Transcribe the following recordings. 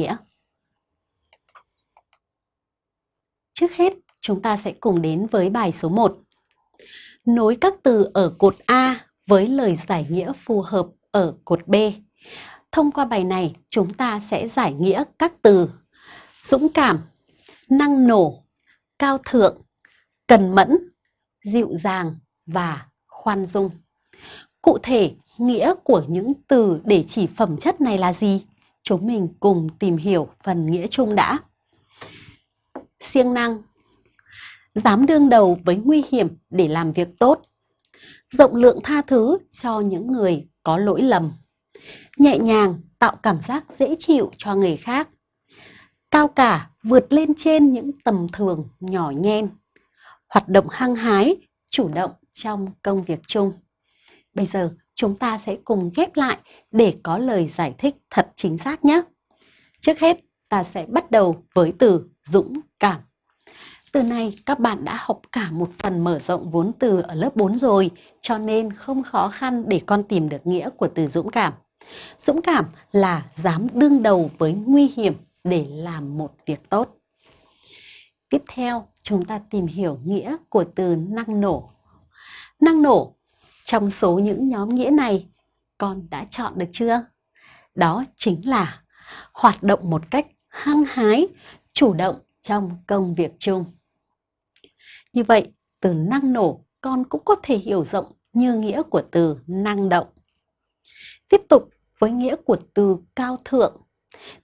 nghĩa. Trước hết, chúng ta sẽ cùng đến với bài số 1. Nối các từ ở cột A với lời giải nghĩa phù hợp ở cột B. Thông qua bài này, chúng ta sẽ giải nghĩa các từ dũng cảm, năng nổ, cao thượng, cần mẫn, dịu dàng và khoan dung. Cụ thể, nghĩa của những từ để chỉ phẩm chất này là gì? Chúng mình cùng tìm hiểu phần nghĩa chung đã. Siêng năng Dám đương đầu với nguy hiểm để làm việc tốt. Rộng lượng tha thứ cho những người có lỗi lầm. Nhẹ nhàng tạo cảm giác dễ chịu cho người khác. Cao cả vượt lên trên những tầm thường nhỏ nhen. Hoạt động hăng hái, chủ động trong công việc chung. Bây giờ chúng ta sẽ cùng ghép lại để có lời giải thích thật chính xác nhé. Trước hết, ta sẽ bắt đầu với từ dũng cảm. Từ này các bạn đã học cả một phần mở rộng vốn từ ở lớp 4 rồi, cho nên không khó khăn để con tìm được nghĩa của từ dũng cảm. Dũng cảm là dám đương đầu với nguy hiểm để làm một việc tốt. Tiếp theo, chúng ta tìm hiểu nghĩa của từ năng nổ. Năng nổ, trong số những nhóm nghĩa này, con đã chọn được chưa? Đó chính là hoạt động một cách hăng hái, chủ động trong công việc chung. Như vậy, từ năng nổ con cũng có thể hiểu rộng như nghĩa của từ năng động. Tiếp tục với nghĩa của từ cao thượng.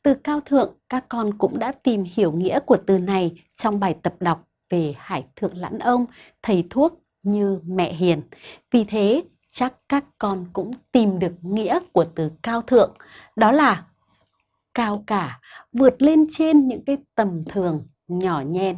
Từ cao thượng các con cũng đã tìm hiểu nghĩa của từ này trong bài tập đọc về Hải Thượng Lãn Ông, thầy thuốc như mẹ hiền. Vì thế, chắc các con cũng tìm được nghĩa của từ cao thượng, đó là cao cả, vượt lên trên những cái tầm thường nhỏ nhen.